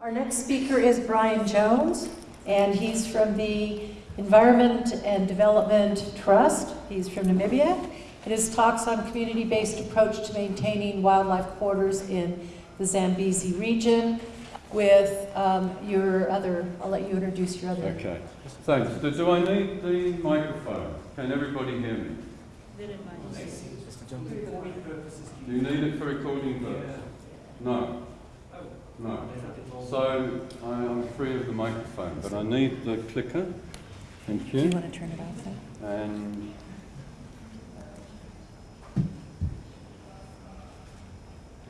Our next speaker is Brian Jones, and he's from the Environment and Development Trust. He's from Namibia. And his talks on community-based approach to maintaining wildlife corridors in the Zambezi region with um, your other, I'll let you introduce your other. Okay, thanks. Do, do I need the microphone? Can everybody hear me? Do you need it for recording purposes? No. No. So I, I'm free of the microphone, but I need the clicker. Thank you. Do you you. want to turn it off then? And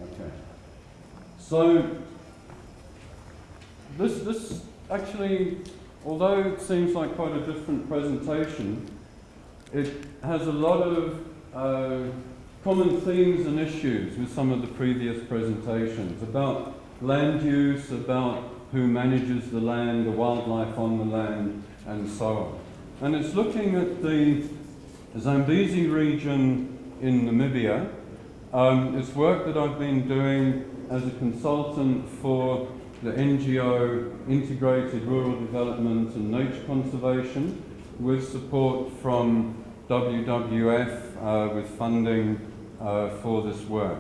okay. So this this actually, although it seems like quite a different presentation, it has a lot of uh, common themes and issues with some of the previous presentations about land use, about who manages the land, the wildlife on the land, and so on. And it's looking at the Zambezi region in Namibia. Um, it's work that I've been doing as a consultant for the NGO Integrated Rural Development and Nature Conservation with support from WWF uh, with funding uh, for this work.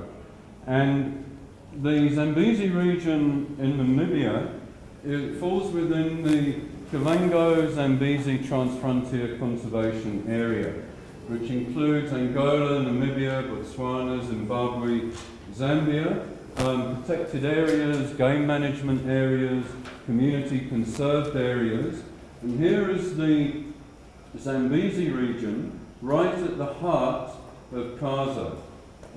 And the Zambezi region in Namibia it falls within the Kavango Zambezi Transfrontier Conservation Area, which includes Angola, Namibia, Botswana, Zimbabwe, Zambia, um, protected areas, game management areas, community conserved areas. And here is the Zambezi region, right at the heart of KAZA.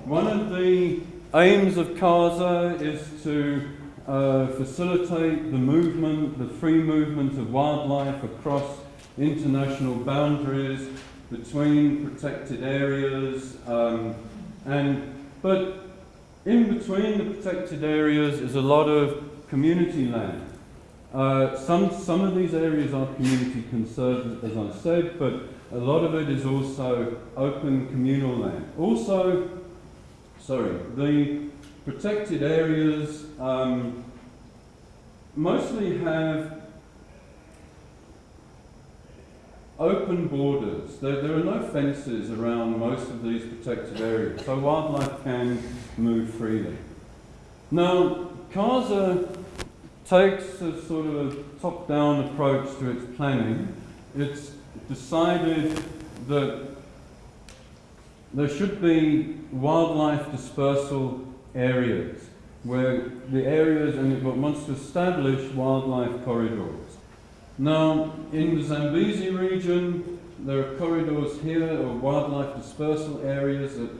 One of the aims of KAZA is to uh, facilitate the movement, the free movement of wildlife across international boundaries between protected areas, um, and but in between the protected areas is a lot of community land. Uh, some, some of these areas are community conserved, as I said, but a lot of it is also open communal land. Also, sorry, the protected areas um, mostly have open borders. There, there, are no fences around most of these protected areas, so wildlife can move freely. Now, KAZA takes a sort of top-down approach to its planning. It's decided that there should be wildlife dispersal areas where the areas and it wants to establish wildlife corridors. Now, in the Zambezi region, there are corridors here or wildlife dispersal areas that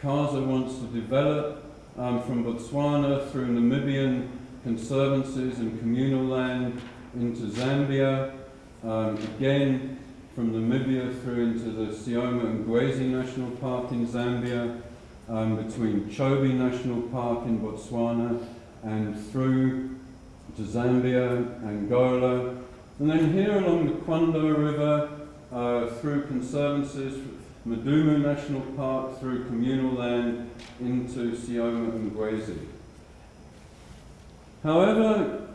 KAZA wants to develop um, from Botswana through Namibian conservancies and communal land into Zambia, um, again from Namibia through into the Sioma and Ngwezi National Park in Zambia, um, between Chobe National Park in Botswana and through to Zambia, Angola, and then here along the Kwando River, uh, through conservancies, Mudumu National Park, through communal land into Sioma and Ngwezi. However,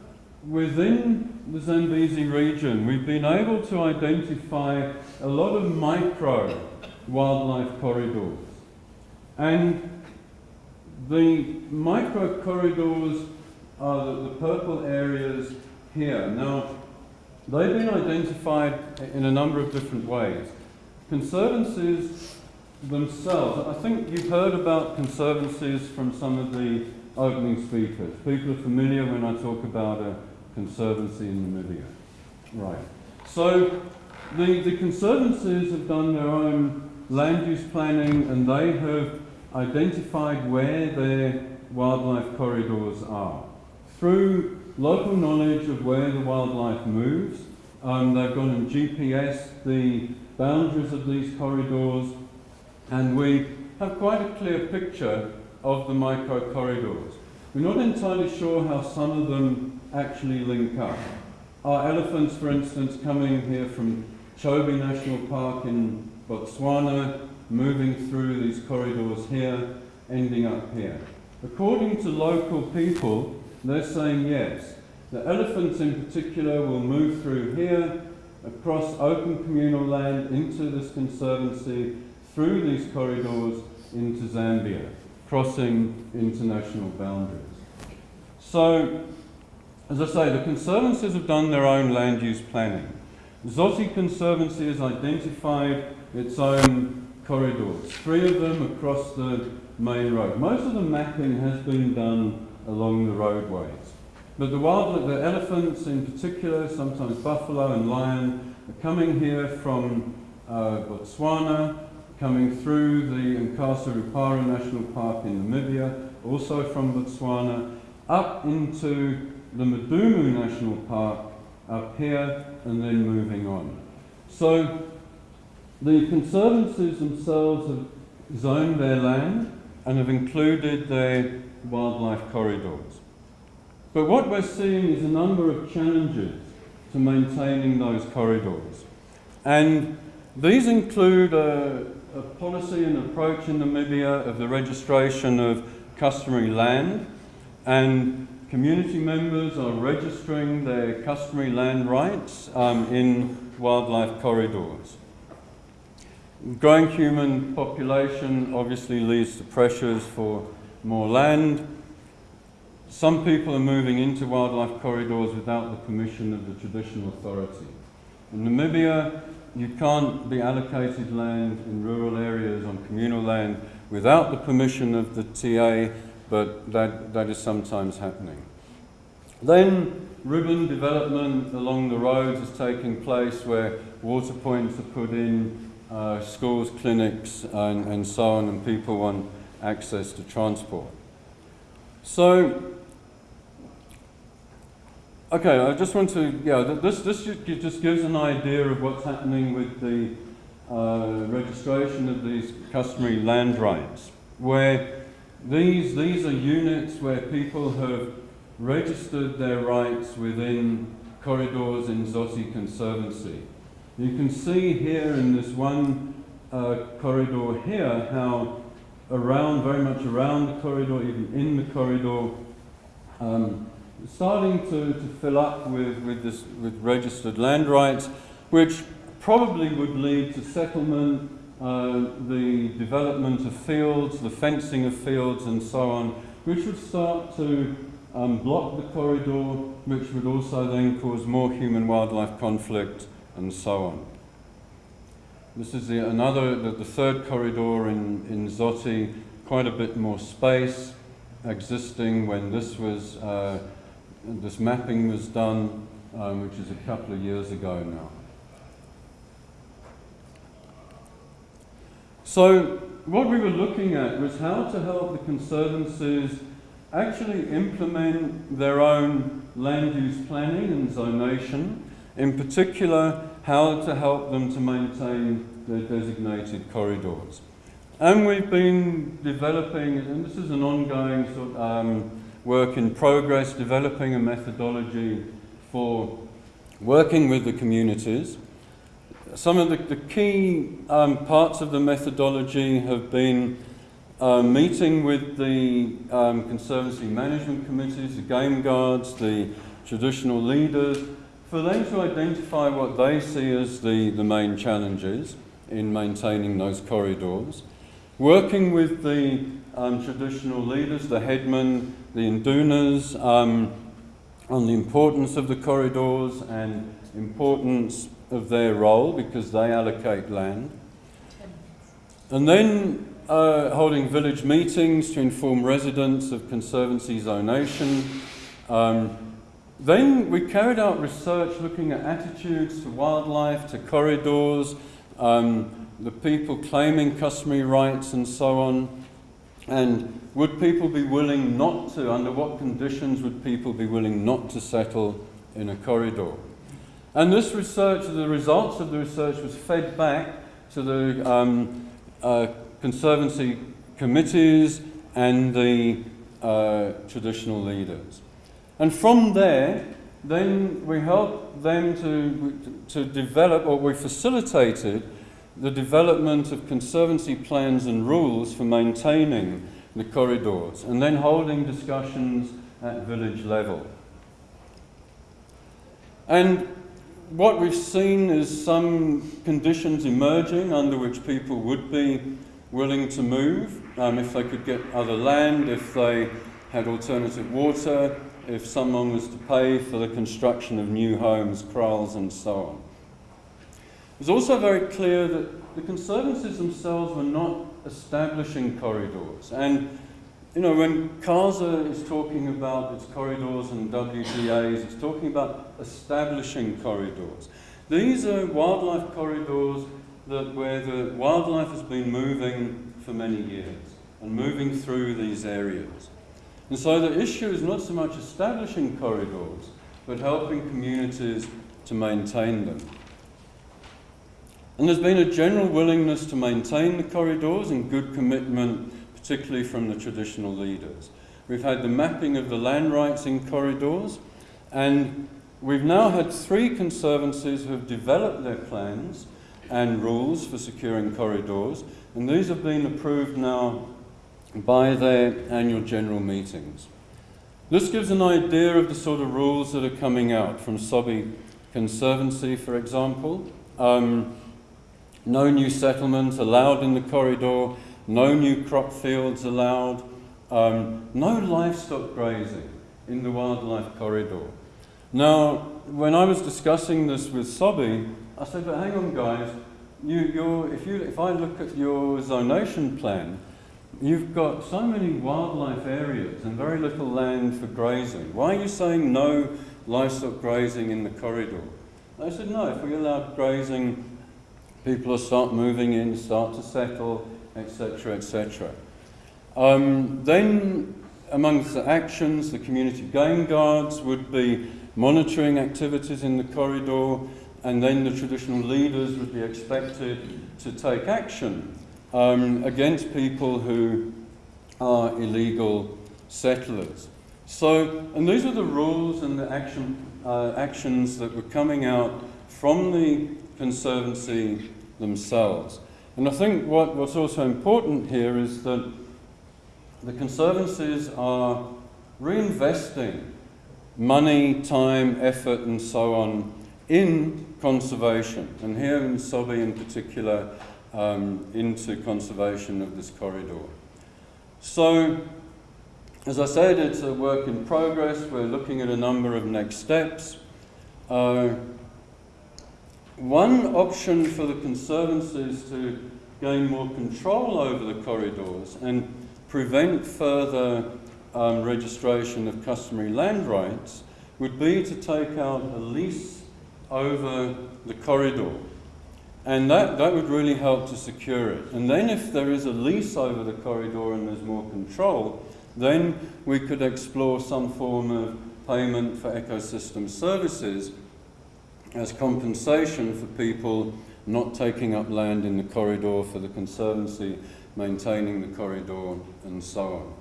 within the Zambezi region, we've been able to identify a lot of micro wildlife corridors. And the micro corridors are the, the purple areas here. Now, they've been identified in a number of different ways. Conservancies themselves, I think you've heard about conservancies from some of the opening speakers. People are familiar when I talk about a conservancy in Namibia. Right. So the, the conservancies have done their own land use planning and they have identified where their wildlife corridors are. Through local knowledge of where the wildlife moves, um, they've gone and GPS the boundaries of these corridors and we have quite a clear picture of the micro corridors. We're not entirely sure how some of them actually link up. Are elephants, for instance, coming here from Chobe National Park in Botswana, moving through these corridors here, ending up here? According to local people, they're saying yes. The elephants in particular will move through here, across open communal land into this conservancy, through these corridors into Zambia, crossing international boundaries. So, as I say, the conservancies have done their own land use planning. Dzoti Conservancy has identified its own corridors, three of them across the main road. Most of the mapping has been done along the roadways. But the wild, the elephants in particular, sometimes buffalo and lion, are coming here from uh, Botswana, coming through the Nkasa Rupara National Park in Namibia, also from Botswana, up into the Mudumu National Park up here, and then moving on. So the conservancies themselves have zoned their land and have included their wildlife corridors. But what we're seeing is a number of challenges to maintaining those corridors. And these include a, a policy and approach in Namibia of the registration of customary land and community members are registering their customary land rights um, in wildlife corridors. Growing human population obviously leads to pressures for more land. Some people are moving into wildlife corridors without the permission of the traditional authority. In Namibia, you can't be allocated land in rural areas on communal land without the permission of the TA, but that, that is sometimes happening. Then ribbon development along the roads is taking place where water points are put in, uh, schools, clinics, and, and so on, and people want access to transport. So, okay, I just want to, yeah, this, this just gives an idea of what's happening with the uh, registration of these customary land rights, where these, these are units where people have registered their rights within corridors in Dzoti Conservancy. You can see here in this one uh, corridor here how around, very much around the corridor, even in the corridor, um, starting to, to fill up with, with, this, with registered land rights, which probably would lead to settlement, uh, the development of fields, the fencing of fields and so on, which would start to um, block the corridor, which would also then cause more human-wildlife conflict and so on. This is the, another, the, the third corridor in, in Dzoti, quite a bit more space existing when this was, uh, this mapping was done, um, which is a couple of years ago now. So what we were looking at was how to help the conservancies actually implement their own land use planning and zonation, in particular how to help them to maintain their designated corridors. And we've been developing, and this is an ongoing sort of, um, work in progress, developing a methodology for working with the communities. Some of the, the key um, parts of the methodology have been uh, meeting with the um, Conservancy Management Committees, the Game Guards, the traditional leaders, for them to identify what they see as the, the main challenges in maintaining those corridors, working with the um, traditional leaders, the headmen, the indunas, um, on the importance of the corridors and importance of their role because they allocate land. And then uh, holding village meetings to inform residents of Conservancy zonation, um, then we carried out research looking at attitudes to wildlife, to corridors, um, the people claiming customary rights and so on. And would people be willing not to, under what conditions would people be willing not to settle in a corridor? And this research, the results of the research was fed back to the um, uh, Conservancy committees and the uh, traditional leaders. And from there, then we helped them to, to develop, or we facilitated the development of conservancy plans and rules for maintaining the corridors, and then holding discussions at village level. And what we've seen is some conditions emerging under which people would be willing to move um, if they could get other land, if they had alternative water, if someone was to pay for the construction of new homes, kraals, and so on. It was also very clear that the Conservancies themselves were not establishing corridors. And, you know, when KAZA is talking about its corridors and WDAs, it's talking about establishing corridors. These are wildlife corridors that where the wildlife has been moving for many years and moving through these areas. And so the issue is not so much establishing corridors, but helping communities to maintain them. And there's been a general willingness to maintain the corridors and good commitment, particularly from the traditional leaders. We've had the mapping of the land rights in corridors, and we've now had three conservancies who have developed their plans and rules for securing corridors, and these have been approved now by their annual general meetings. This gives an idea of the sort of rules that are coming out from Sobbe Conservancy, for example. Um, no new settlements allowed in the corridor, no new crop fields allowed, um, no livestock grazing in the wildlife corridor. Now, when I was discussing this with Sobbe, I said, but hang on guys, you, if, you, if I look at your zonation plan, you've got so many wildlife areas and very little land for grazing. Why are you saying no livestock grazing in the corridor? They said, no, if we allowed grazing People will start moving in, start to settle, etc., etc. Um, then, amongst the actions, the community game guards would be monitoring activities in the corridor, and then the traditional leaders would be expected to take action um, against people who are illegal settlers. So, and these are the rules and the action, uh, actions that were coming out from the Conservancy themselves. And I think what, what's also important here is that the Conservancies are reinvesting money, time, effort, and so on in conservation, and here in Sobbe in particular, um, into conservation of this corridor. So, as I said, it's a work in progress. We're looking at a number of next steps. Uh, one option for the Conservancies to gain more control over the corridors and prevent further um, registration of customary land rights would be to take out a lease over the corridor. And that, that would really help to secure it. And then if there is a lease over the corridor and there's more control, then we could explore some form of payment for ecosystem services as compensation for people not taking up land in the corridor for the Conservancy, maintaining the corridor and so on.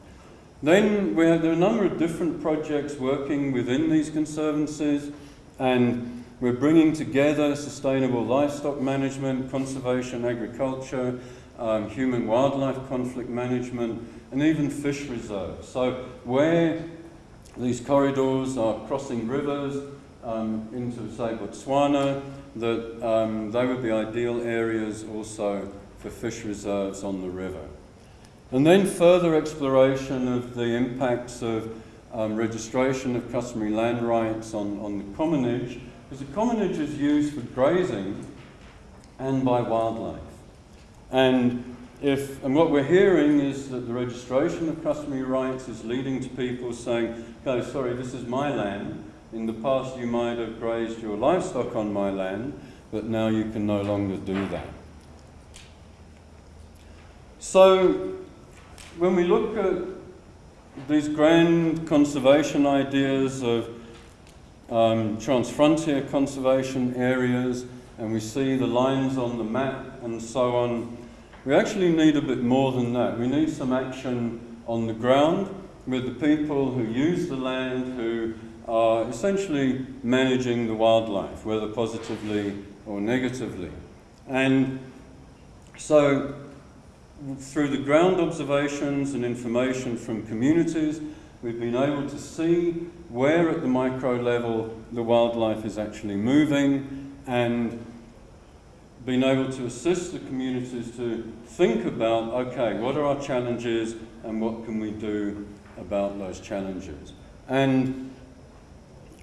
Then we have, there are a number of different projects working within these conservancies and we're bringing together sustainable livestock management, conservation agriculture, um, human wildlife conflict management and even fish reserves. So where these corridors are crossing rivers, um, into, say, Botswana, that um, they would be ideal areas also for fish reserves on the river. And then further exploration of the impacts of um, registration of customary land rights on, on the commonage, because the commonage is used for grazing and by wildlife. And if, and what we're hearing is that the registration of customary rights is leading to people saying, okay, sorry, this is my land, in the past, you might have grazed your livestock on my land, but now you can no longer do that. So, when we look at these grand conservation ideas of um, transfrontier conservation areas, and we see the lines on the map and so on, we actually need a bit more than that. We need some action on the ground with the people who use the land, who are essentially managing the wildlife, whether positively or negatively. And so through the ground observations and information from communities, We've been able to see where at the micro level the wildlife is actually moving and been able to assist the communities to think about, okay, what are our challenges and what can we do about those challenges? And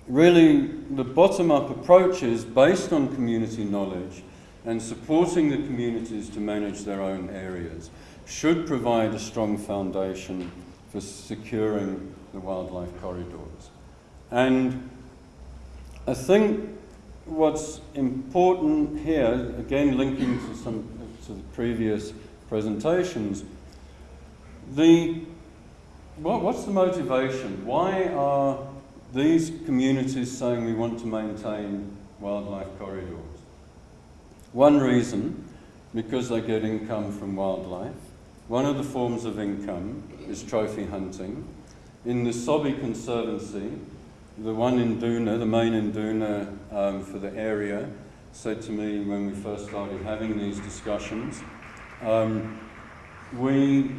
really, the bottom-up approach is based on community knowledge and supporting the communities to manage their own areas should provide a strong foundation for securing the wildlife corridors. And I think what's important here, again linking to some to the previous presentations, the what, what's the motivation? Why are these communities saying we want to maintain wildlife corridors? One reason, because they get income from wildlife. One of the forms of income is trophy hunting. In the Sobbe Conservancy, the one induna, the main induna um, for the area, said to me when we first started having these discussions, um, we,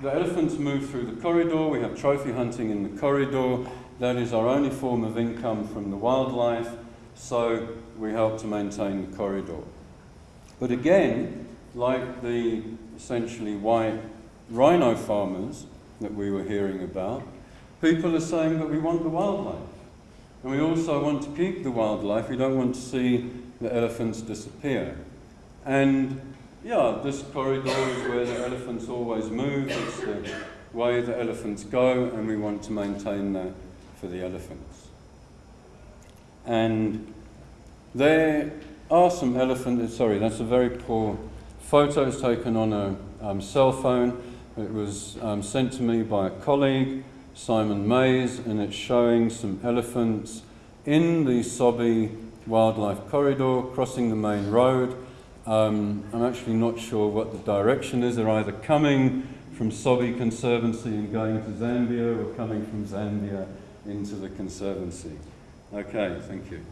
the elephants move through the corridor, we have trophy hunting in the corridor, that is our only form of income from the wildlife, so we help to maintain the corridor. But again, like the essentially white rhino farmers that we were hearing about, people are saying that we want the wildlife. And we also want to keep the wildlife. We don't want to see the elephants disappear. And yeah, this corridor is where the elephants always move. It's the way the elephants go, and we want to maintain that for the elephants. And there are some elephants, sorry, that's a very poor photo. It's taken on a um, cell phone. It was um, sent to me by a colleague, Simon Mays, and it's showing some elephants in the Sobbe Wildlife Corridor crossing the main road. Um, I'm actually not sure what the direction is. They're either coming from Sobbe Conservancy and going to Zambia or coming from Zambia into the Conservancy. Okay, thank you.